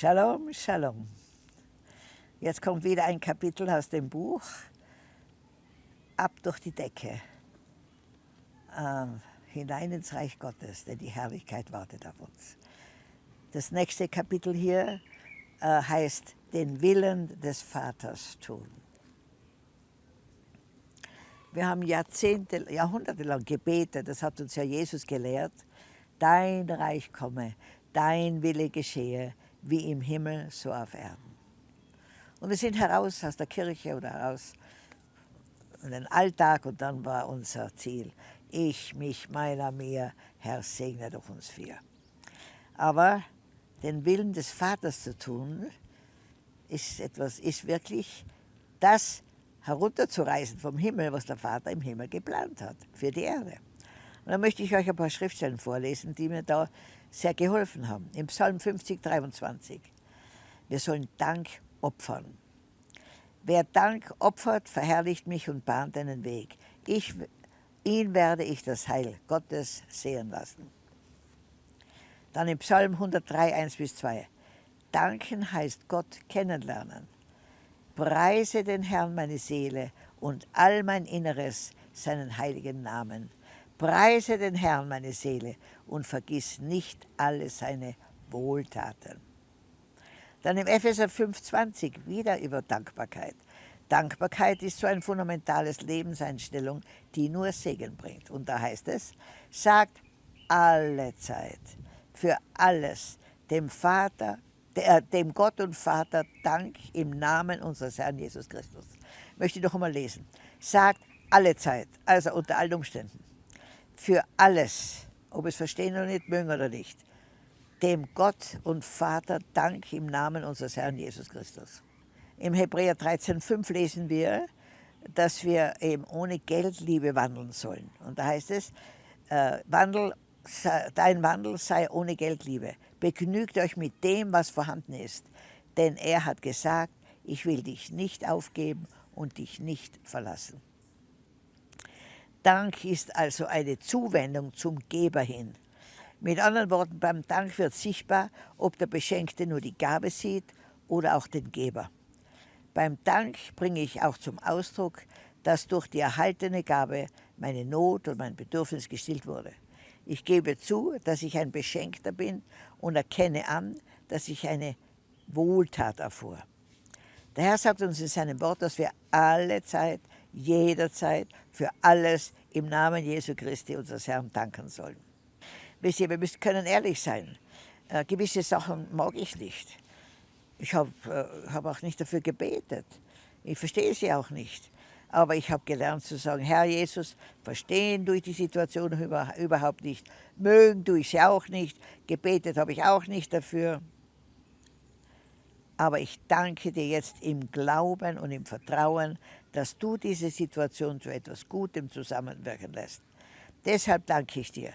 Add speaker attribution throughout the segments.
Speaker 1: Shalom, Shalom. Jetzt kommt wieder ein Kapitel aus dem Buch Ab durch die Decke, äh, hinein ins Reich Gottes, denn die Herrlichkeit wartet auf uns. Das nächste Kapitel hier äh, heißt Den Willen des Vaters tun. Wir haben Jahrzehnte, Jahrhunderte lang gebetet, das hat uns ja Jesus gelehrt, dein Reich komme, dein Wille geschehe, wie im Himmel, so auf Erden. Und wir sind heraus aus der Kirche oder heraus in den Alltag und dann war unser Ziel, ich, mich, meiner, mir, Herr, segne durch uns vier. Aber den Willen des Vaters zu tun, ist etwas, ist wirklich das herunterzureißen vom Himmel, was der Vater im Himmel geplant hat für die Erde. Und da möchte ich euch ein paar Schriftstellen vorlesen, die mir da sehr geholfen haben. Im Psalm 50, 23. Wir sollen Dank opfern. Wer Dank opfert, verherrlicht mich und bahnt einen Weg. Ich, ihn werde ich das Heil Gottes sehen lassen. Dann im Psalm 103, 1 bis 2. Danken heißt Gott kennenlernen. Preise den Herrn meine Seele und all mein Inneres seinen heiligen Namen. Preise den Herrn, meine Seele, und vergiss nicht alle seine Wohltaten. Dann im Epheser 5,20 wieder über Dankbarkeit. Dankbarkeit ist so ein fundamentales Lebenseinstellung, die nur Segen bringt. Und da heißt es, sagt alle Zeit, für alles, dem Vater, der, dem Gott und Vater Dank im Namen unseres Herrn Jesus Christus. Möchte ich noch einmal lesen. Sagt alle Zeit, also unter allen Umständen für alles, ob es verstehen oder nicht mögen oder nicht, dem Gott und Vater Dank im Namen unseres Herrn Jesus Christus. Im Hebräer 13,5 lesen wir, dass wir eben ohne Geldliebe wandeln sollen. Und da heißt es, äh, Wandel, dein Wandel sei ohne Geldliebe. Begnügt euch mit dem, was vorhanden ist. Denn er hat gesagt, ich will dich nicht aufgeben und dich nicht verlassen. Dank ist also eine Zuwendung zum Geber hin. Mit anderen Worten, beim Dank wird sichtbar, ob der Beschenkte nur die Gabe sieht oder auch den Geber. Beim Dank bringe ich auch zum Ausdruck, dass durch die erhaltene Gabe meine Not und mein Bedürfnis gestillt wurde. Ich gebe zu, dass ich ein Beschenkter bin und erkenne an, dass ich eine Wohltat erfuhr. Der Herr sagt uns in seinem Wort, dass wir alle Zeit, jederzeit, für alles im Namen Jesu Christi, unseres Herrn, danken sollen. Wisst ihr, wir können ehrlich sein. Äh, gewisse Sachen mag ich nicht. Ich habe äh, hab auch nicht dafür gebetet. Ich verstehe sie auch nicht. Aber ich habe gelernt zu sagen, Herr Jesus, verstehen durch die Situation über, überhaupt nicht. Mögen tue ich sie auch nicht. Gebetet habe ich auch nicht dafür. Aber ich danke dir jetzt im Glauben und im Vertrauen, dass du diese Situation zu etwas Gutem zusammenwirken lässt. Deshalb danke ich dir.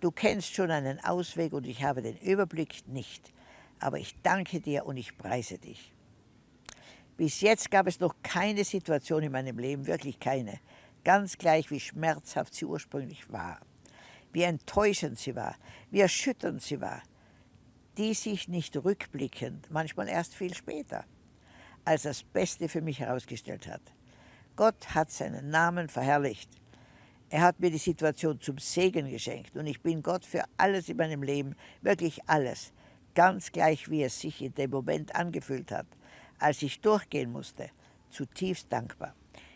Speaker 1: Du kennst schon einen Ausweg und ich habe den Überblick nicht. Aber ich danke dir und ich preise dich. Bis jetzt gab es noch keine Situation in meinem Leben, wirklich keine, ganz gleich wie schmerzhaft sie ursprünglich war, wie enttäuschend sie war, wie erschütternd sie war, die sich nicht rückblickend, manchmal erst viel später, als das Beste für mich herausgestellt hat. Gott hat seinen Namen verherrlicht. Er hat mir die Situation zum Segen geschenkt und ich bin Gott für alles in meinem Leben, wirklich alles, ganz gleich wie es sich in dem Moment angefühlt hat, als ich durchgehen musste, zutiefst dankbar.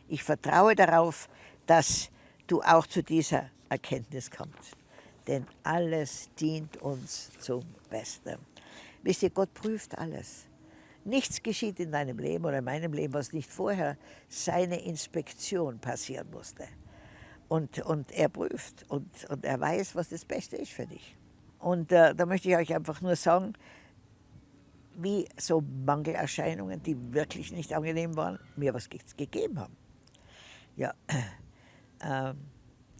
Speaker 1: Ich vertraue darauf, dass du auch zu dieser Erkenntnis kommst denn alles dient uns zum Besten. Wisst ihr, Gott prüft alles. Nichts geschieht in deinem Leben oder in meinem Leben, was nicht vorher seine Inspektion passieren musste. Und, und er prüft und, und er weiß, was das Beste ist für dich. Und äh, da möchte ich euch einfach nur sagen, wie so Mangelerscheinungen, die wirklich nicht angenehm waren, mir was gegeben haben. Ja, äh,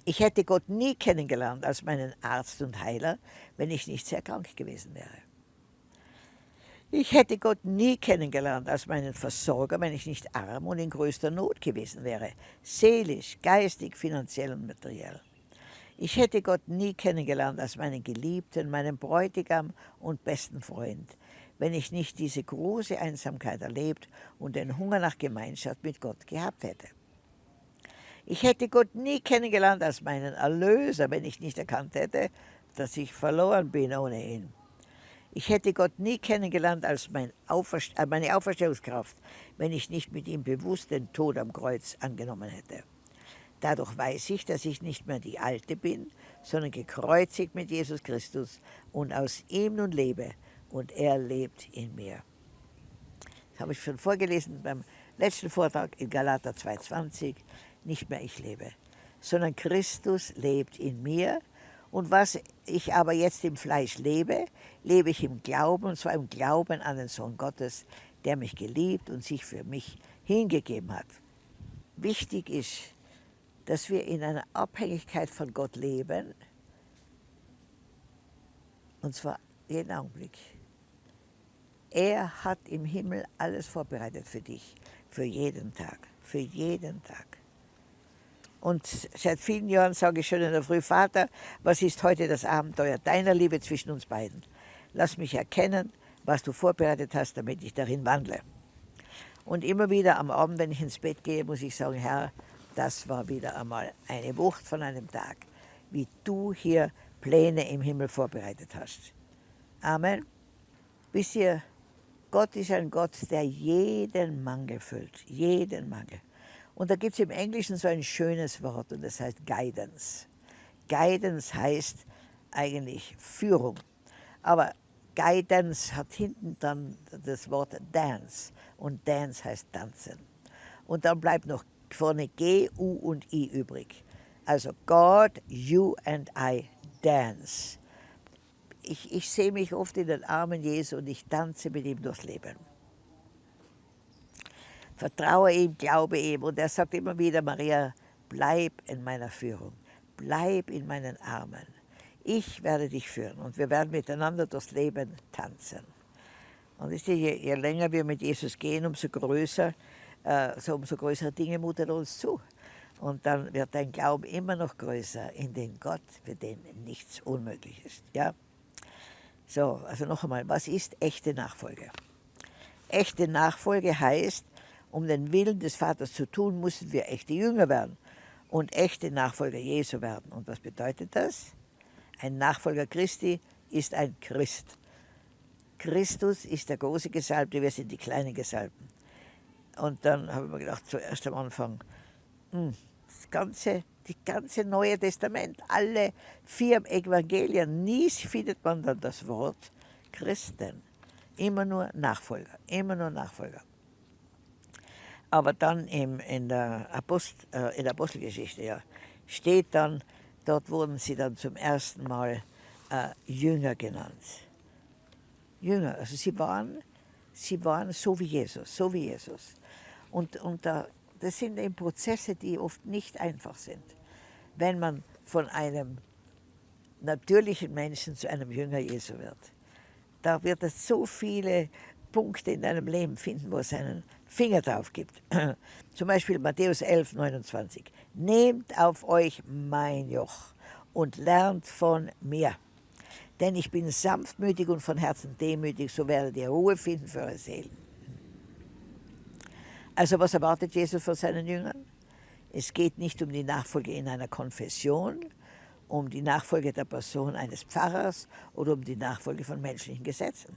Speaker 1: ich hätte Gott nie kennengelernt als meinen Arzt und Heiler, wenn ich nicht sehr krank gewesen wäre. Ich hätte Gott nie kennengelernt als meinen Versorger, wenn ich nicht arm und in größter Not gewesen wäre, seelisch, geistig, finanziell und materiell. Ich hätte Gott nie kennengelernt als meinen Geliebten, meinen Bräutigam und besten Freund, wenn ich nicht diese große Einsamkeit erlebt und den Hunger nach Gemeinschaft mit Gott gehabt hätte. Ich hätte Gott nie kennengelernt als meinen Erlöser, wenn ich nicht erkannt hätte, dass ich verloren bin ohne ihn. Ich hätte Gott nie kennengelernt als mein Auferst äh, meine Auferstehungskraft, wenn ich nicht mit ihm bewusst den Tod am Kreuz angenommen hätte. Dadurch weiß ich, dass ich nicht mehr die Alte bin, sondern gekreuzigt mit Jesus Christus und aus ihm nun lebe und er lebt in mir. Das habe ich schon vorgelesen beim letzten Vortrag in Galater 2,20. Nicht mehr ich lebe, sondern Christus lebt in mir. Und was ich aber jetzt im Fleisch lebe, lebe ich im Glauben, und zwar im Glauben an den Sohn Gottes, der mich geliebt und sich für mich hingegeben hat. Wichtig ist, dass wir in einer Abhängigkeit von Gott leben, und zwar jeden Augenblick. Er hat im Himmel alles vorbereitet für dich, für jeden Tag, für jeden Tag. Und seit vielen Jahren sage ich schon in der Früh, Vater, was ist heute das Abenteuer deiner Liebe zwischen uns beiden? Lass mich erkennen, was du vorbereitet hast, damit ich darin wandle. Und immer wieder am Abend, wenn ich ins Bett gehe, muss ich sagen, Herr, das war wieder einmal eine Wucht von einem Tag, wie du hier Pläne im Himmel vorbereitet hast. Amen. Wisst ihr, Gott ist ein Gott, der jeden Mangel füllt, jeden Mangel. Und da gibt es im Englischen so ein schönes Wort und das heißt Guidance. Guidance heißt eigentlich Führung. Aber Guidance hat hinten dann das Wort Dance und Dance heißt tanzen. Und dann bleibt noch vorne G, U und I übrig. Also God, you and I dance. Ich, ich sehe mich oft in den Armen Jesu und ich tanze mit ihm durchs Leben. Vertraue ihm, glaube ihm. Und er sagt immer wieder, Maria, bleib in meiner Führung, bleib in meinen Armen. Ich werde dich führen und wir werden miteinander durchs Leben tanzen. Und je, je länger wir mit Jesus gehen, umso größer äh, so umso größere Dinge mutet er uns zu. Und dann wird dein Glauben immer noch größer in den Gott, für den nichts unmöglich ist. Ja? So, also noch einmal, was ist echte Nachfolge? Echte Nachfolge heißt, um den Willen des Vaters zu tun, müssen wir echte Jünger werden und echte Nachfolger Jesu werden. Und was bedeutet das? Ein Nachfolger Christi ist ein Christ. Christus ist der große Gesalbte, wir sind die kleinen Gesalbten. Und dann habe ich mir gedacht, zuerst am Anfang, hm, das ganze, die ganze Neue Testament, alle vier Evangelien, nie findet man dann das Wort Christen. Immer nur Nachfolger, immer nur Nachfolger. Aber dann im, in, der Apost, äh, in der Apostelgeschichte ja, steht dann, dort wurden sie dann zum ersten Mal äh, Jünger genannt. Jünger, also sie waren, sie waren so wie Jesus, so wie Jesus. Und, und da, das sind eben Prozesse, die oft nicht einfach sind. Wenn man von einem natürlichen Menschen zu einem Jünger Jesu wird, da wird es so viele Punkte in deinem Leben finden, wo es einen Finger drauf gibt. Zum Beispiel Matthäus 11, 29. Nehmt auf euch mein Joch und lernt von mir. Denn ich bin sanftmütig und von Herzen demütig, so werdet ihr Ruhe finden für eure Seelen. Also was erwartet Jesus von seinen Jüngern? Es geht nicht um die Nachfolge in einer Konfession, um die Nachfolge der Person eines Pfarrers oder um die Nachfolge von menschlichen Gesetzen.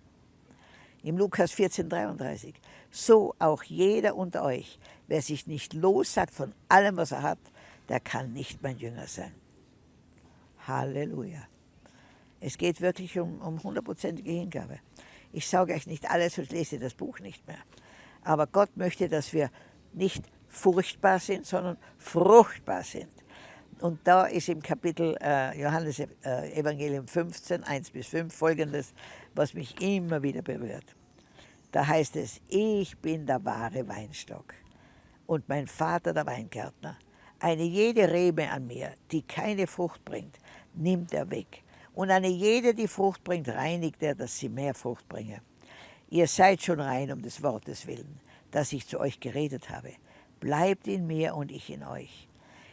Speaker 1: Im Lukas 14, 33. So auch jeder unter euch, wer sich nicht lossagt von allem, was er hat, der kann nicht mein Jünger sein. Halleluja. Es geht wirklich um, um hundertprozentige Hingabe. Ich sage euch nicht alles und lese das Buch nicht mehr. Aber Gott möchte, dass wir nicht furchtbar sind, sondern fruchtbar sind. Und da ist im Kapitel äh, Johannes äh, Evangelium 15, 1 bis 5 folgendes, was mich immer wieder berührt. Da heißt es, ich bin der wahre Weinstock und mein Vater der Weingärtner. Eine jede Rebe an mir, die keine Frucht bringt, nimmt er weg. Und eine jede, die Frucht bringt, reinigt er, dass sie mehr Frucht bringe. Ihr seid schon rein um des Wortes willen, das ich zu euch geredet habe. Bleibt in mir und ich in euch.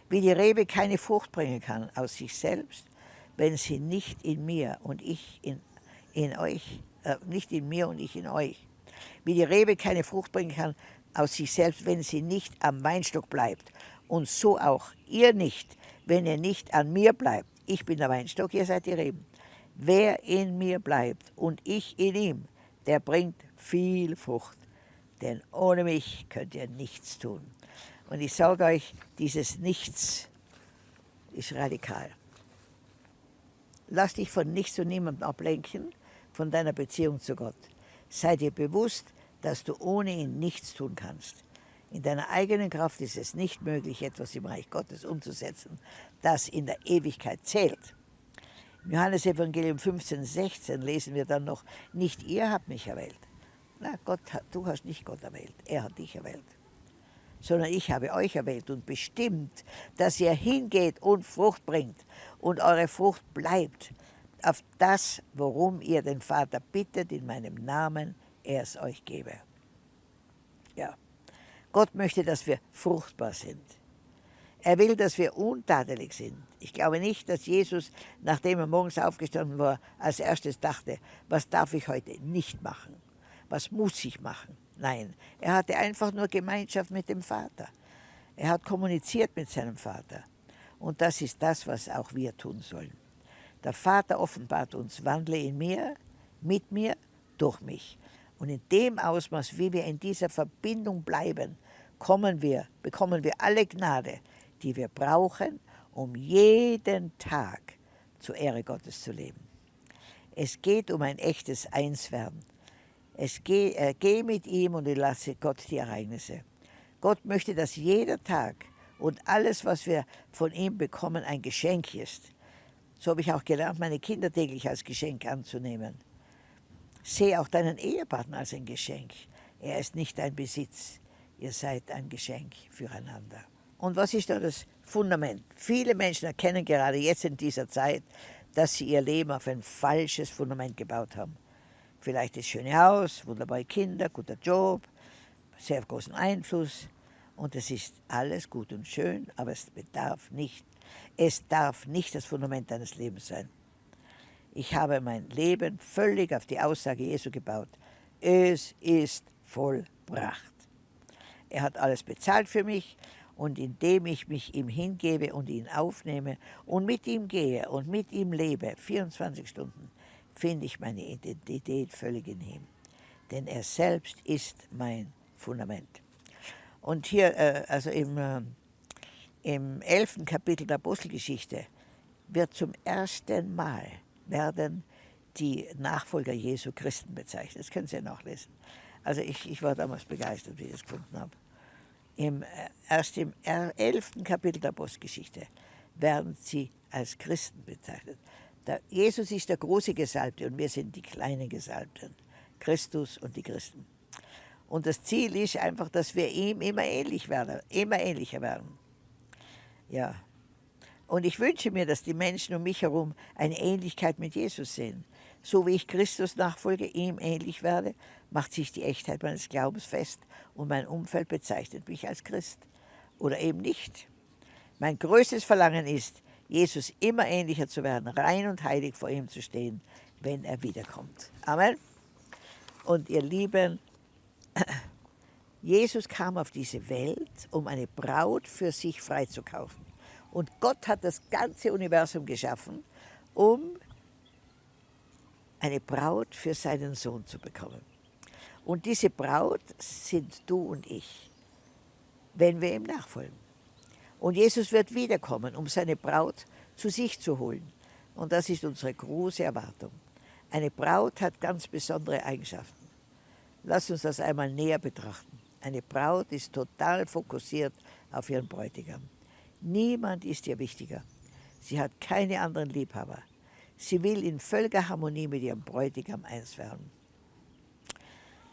Speaker 1: Wie die Rebe keine Frucht bringen kann aus sich selbst, wenn sie nicht in mir und ich in, in euch äh, nicht in mir und ich in euch. Wie die Rebe keine Frucht bringen kann aus sich selbst, wenn sie nicht am Weinstock bleibt. Und so auch ihr nicht, wenn ihr nicht an mir bleibt. Ich bin der Weinstock, ihr seid die Reben. Wer in mir bleibt und ich in ihm, der bringt viel Frucht. Denn ohne mich könnt ihr nichts tun. Und ich sage euch, dieses Nichts ist radikal. Lass dich von nichts und niemandem ablenken, von deiner Beziehung zu Gott. Sei dir bewusst, dass du ohne ihn nichts tun kannst. In deiner eigenen Kraft ist es nicht möglich, etwas im Reich Gottes umzusetzen, das in der Ewigkeit zählt. Im Johannesevangelium 15, 16 lesen wir dann noch, nicht ihr habt mich erwählt. Na, Gott, du hast nicht Gott erwählt, er hat dich erwählt. Sondern ich habe euch erwählt und bestimmt, dass ihr hingeht und Frucht bringt und eure Frucht bleibt auf das, worum ihr den Vater bittet in meinem Namen, er es euch gebe. Ja, Gott möchte, dass wir fruchtbar sind. Er will, dass wir untadelig sind. Ich glaube nicht, dass Jesus, nachdem er morgens aufgestanden war, als erstes dachte, was darf ich heute nicht machen? Was muss ich machen? Nein, er hatte einfach nur Gemeinschaft mit dem Vater. Er hat kommuniziert mit seinem Vater. Und das ist das, was auch wir tun sollen. Der Vater offenbart uns, wandle in mir, mit mir, durch mich. Und in dem Ausmaß, wie wir in dieser Verbindung bleiben, kommen wir, bekommen wir alle Gnade, die wir brauchen, um jeden Tag zur Ehre Gottes zu leben. Es geht um ein echtes Einswerden. Es geh, äh, geh mit ihm und lasse Gott die Ereignisse. Gott möchte, dass jeder Tag und alles, was wir von ihm bekommen, ein Geschenk ist. So habe ich auch gelernt, meine Kinder täglich als Geschenk anzunehmen. Sehe auch deinen Ehepartner als ein Geschenk. Er ist nicht dein Besitz. Ihr seid ein Geschenk füreinander. Und was ist da das Fundament? Viele Menschen erkennen gerade jetzt in dieser Zeit, dass sie ihr Leben auf ein falsches Fundament gebaut haben. Vielleicht das schöne Haus, wunderbare Kinder, guter Job, sehr großen Einfluss. Und es ist alles gut und schön, aber es bedarf nicht, es darf nicht das Fundament deines Lebens sein. Ich habe mein Leben völlig auf die Aussage Jesu gebaut. Es ist vollbracht. Er hat alles bezahlt für mich und indem ich mich ihm hingebe und ihn aufnehme und mit ihm gehe und mit ihm lebe, 24 Stunden, finde ich meine Identität völlig in ihm. Denn er selbst ist mein Fundament. Und hier, äh, also im, äh, im elften Kapitel der Apostelgeschichte, wird zum ersten Mal werden die Nachfolger Jesu Christen bezeichnet. Das können Sie nachlesen. Also ich, ich war damals begeistert, wie ich das gefunden habe im, äh, erst im elften Kapitel der Apostelgeschichte werden sie als Christen bezeichnet. Der Jesus ist der große Gesalbte und wir sind die kleinen Gesalbten, Christus und die Christen. Und das Ziel ist einfach, dass wir ihm immer ähnlich werden, immer ähnlicher werden. Ja. Und ich wünsche mir, dass die Menschen um mich herum eine Ähnlichkeit mit Jesus sehen. So wie ich Christus nachfolge, ihm ähnlich werde, macht sich die Echtheit meines Glaubens fest und mein Umfeld bezeichnet mich als Christ. Oder eben nicht. Mein größtes Verlangen ist, Jesus immer ähnlicher zu werden, rein und heilig vor ihm zu stehen, wenn er wiederkommt. Amen. Und ihr Lieben, Jesus kam auf diese Welt, um eine Braut für sich freizukaufen. Und Gott hat das ganze Universum geschaffen, um eine Braut für seinen Sohn zu bekommen. Und diese Braut sind du und ich, wenn wir ihm nachfolgen. Und Jesus wird wiederkommen, um seine Braut zu sich zu holen. Und das ist unsere große Erwartung. Eine Braut hat ganz besondere Eigenschaften. Lass uns das einmal näher betrachten. Eine Braut ist total fokussiert auf ihren Bräutigam. Niemand ist ihr wichtiger. Sie hat keine anderen Liebhaber. Sie will in völliger Harmonie mit ihrem Bräutigam eins werden.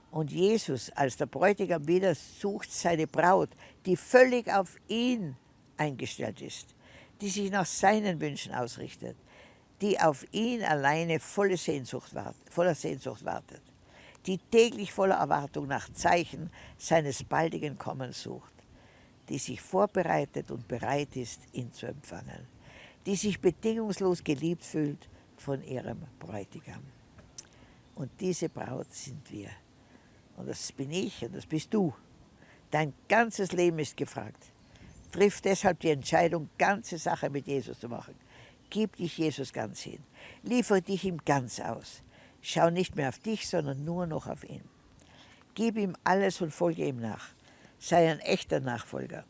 Speaker 1: Und Jesus als der Bräutigam wieder sucht seine Braut, die völlig auf ihn eingestellt ist, die sich nach seinen Wünschen ausrichtet, die auf ihn alleine volle Sehnsucht wart, voller Sehnsucht wartet, die täglich voller Erwartung nach Zeichen seines baldigen Kommens sucht, die sich vorbereitet und bereit ist, ihn zu empfangen, die sich bedingungslos geliebt fühlt von ihrem Bräutigam. Und diese Braut sind wir. Und das bin ich und das bist du. Dein ganzes Leben ist gefragt. Triff deshalb die Entscheidung, ganze Sache mit Jesus zu machen. Gib dich Jesus ganz hin. Liefere dich ihm ganz aus. Schau nicht mehr auf dich, sondern nur noch auf ihn. Gib ihm alles und folge ihm nach. Sei ein echter Nachfolger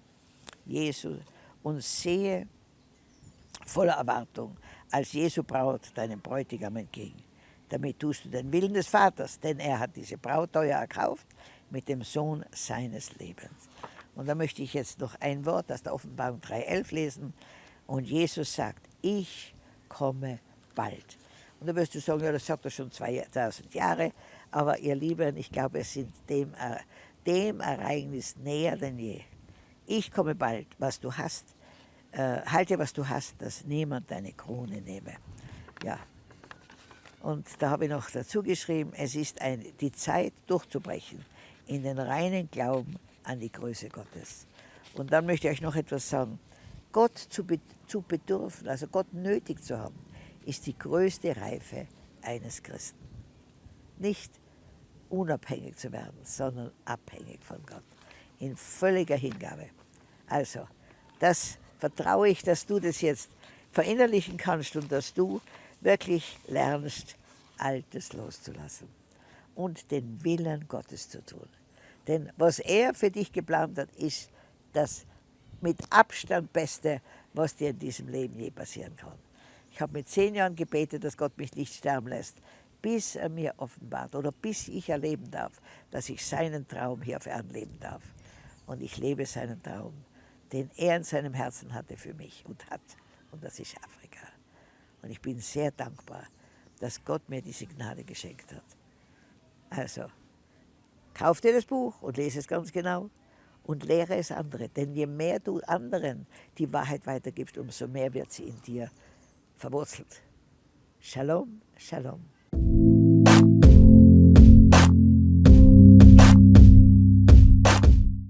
Speaker 1: Jesu und sehe voller Erwartung als Jesu Braut deinem Bräutigam entgegen. Damit tust du den Willen des Vaters, denn er hat diese Braut teuer erkauft mit dem Sohn seines Lebens. Und da möchte ich jetzt noch ein Wort aus der Offenbarung 3.11 lesen. Und Jesus sagt, ich komme bald. Und da wirst du sagen, ja, das sagt er schon 2000 Jahre. Aber ihr Lieben, ich glaube, es sind dem, äh, dem Ereignis näher denn je. Ich komme bald, was du hast, äh, halte, was du hast, dass niemand deine Krone nehme. Ja. Und da habe ich noch dazu geschrieben, es ist ein, die Zeit durchzubrechen in den reinen Glauben an die Größe Gottes. Und dann möchte ich euch noch etwas sagen. Gott zu, be zu bedürfen, also Gott nötig zu haben, ist die größte Reife eines Christen. Nicht unabhängig zu werden, sondern abhängig von Gott. In völliger Hingabe. Also, das vertraue ich, dass du das jetzt verinnerlichen kannst und dass du wirklich lernst, Altes loszulassen und den Willen Gottes zu tun. Denn was er für dich geplant hat, ist das mit Abstand Beste, was dir in diesem Leben je passieren kann. Ich habe mit zehn Jahren gebetet, dass Gott mich nicht sterben lässt, bis er mir offenbart oder bis ich erleben darf, dass ich seinen Traum hier auf Erden leben darf. Und ich lebe seinen Traum, den er in seinem Herzen hatte für mich und hat. Und das ist Afrika. Und ich bin sehr dankbar, dass Gott mir diese Gnade geschenkt hat. Also, kauf dir das Buch und lese es ganz genau und lehre es andere. Denn je mehr du anderen die Wahrheit weitergibst, umso mehr wird sie in dir verwurzelt. Shalom, Shalom.